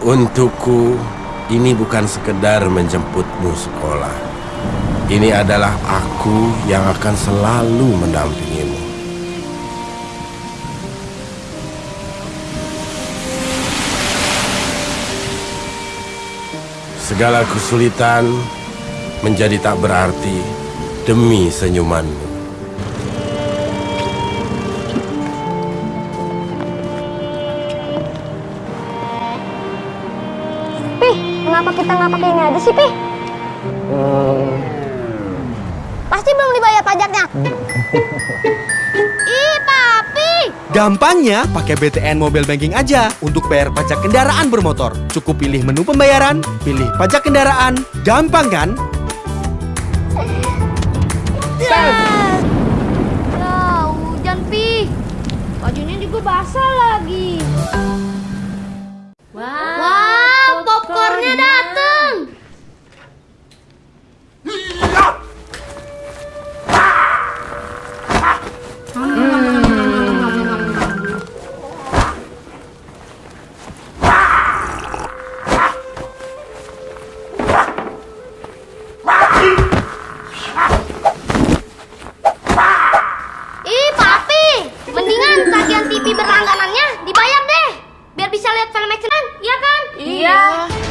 Untukku, ini bukan sekedar menjemputmu sekolah. Ini adalah aku yang akan selalu mendampingimu. Segala kesulitan menjadi tak berarti demi senyumanmu. Pih, kenapa kita nggak pakai ini aja sih, Pih? Pasti belum dibayar pajaknya. Ih, Papi! Gampangnya pakai BTN Mobile Banking aja untuk bayar pajak kendaraan bermotor. Cukup pilih menu pembayaran, pilih pajak kendaraan. Gampang kan? Yes! Lah, hujan, Pi. Bajunya juga basah lagi.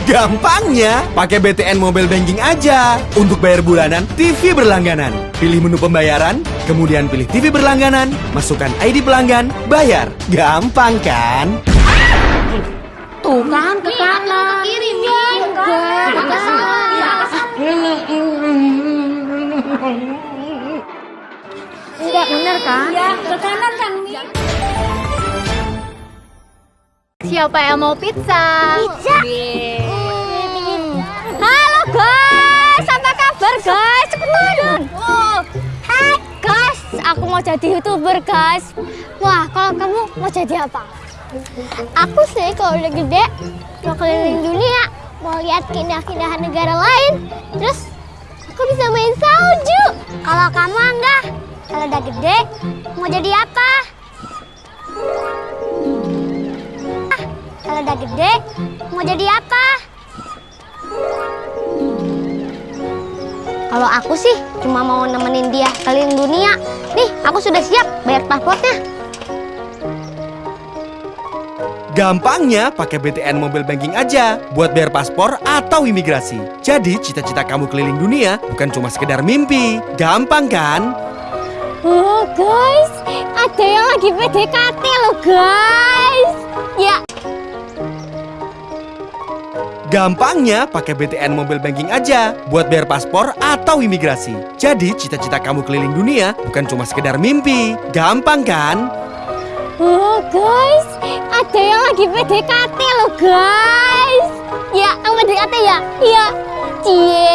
Gampangnya pakai BTN Mobile Banking aja untuk bayar bulanan TV berlangganan. Pilih menu pembayaran, kemudian pilih TV berlangganan, masukkan ID pelanggan, bayar. Gampang kan? Tuh kan, ke kanan. Ke kiri, Mi. Enggak, ke kanan. Enggak bener kan? Iya, ke kanan kan, Mi. Siapa yang mau pizza? Pizza. Kabar guys? Cepetan. Oh. Hai guys, aku mau jadi youtuber guys. Wah, kalau kamu mau jadi apa? Aku sih kalau udah gede mau keliling dunia, mau lihat keindahan-keindahan negara lain. Terus aku bisa main salju. Kalau kamu enggak, kalau udah gede mau jadi apa? Ah, kalau udah gede mau jadi apa? Kalau aku sih cuma mau nemenin dia keliling dunia. Nih, aku sudah siap bayar pasportnya. Gampangnya pakai BTN Mobile Banking aja buat bayar paspor atau imigrasi. Jadi cita-cita kamu keliling dunia bukan cuma sekedar mimpi. Gampang kan? Oh guys, ada yang lagi PDKT loh guys. Gampangnya pakai BTN Mobile Banking aja buat bayar paspor atau imigrasi. Jadi cita-cita kamu keliling dunia bukan cuma sekedar mimpi. Gampang kan? oh guys, ada yang lagi PDKT loh guys. Ya, yang PDKT ya? Iya. Cie.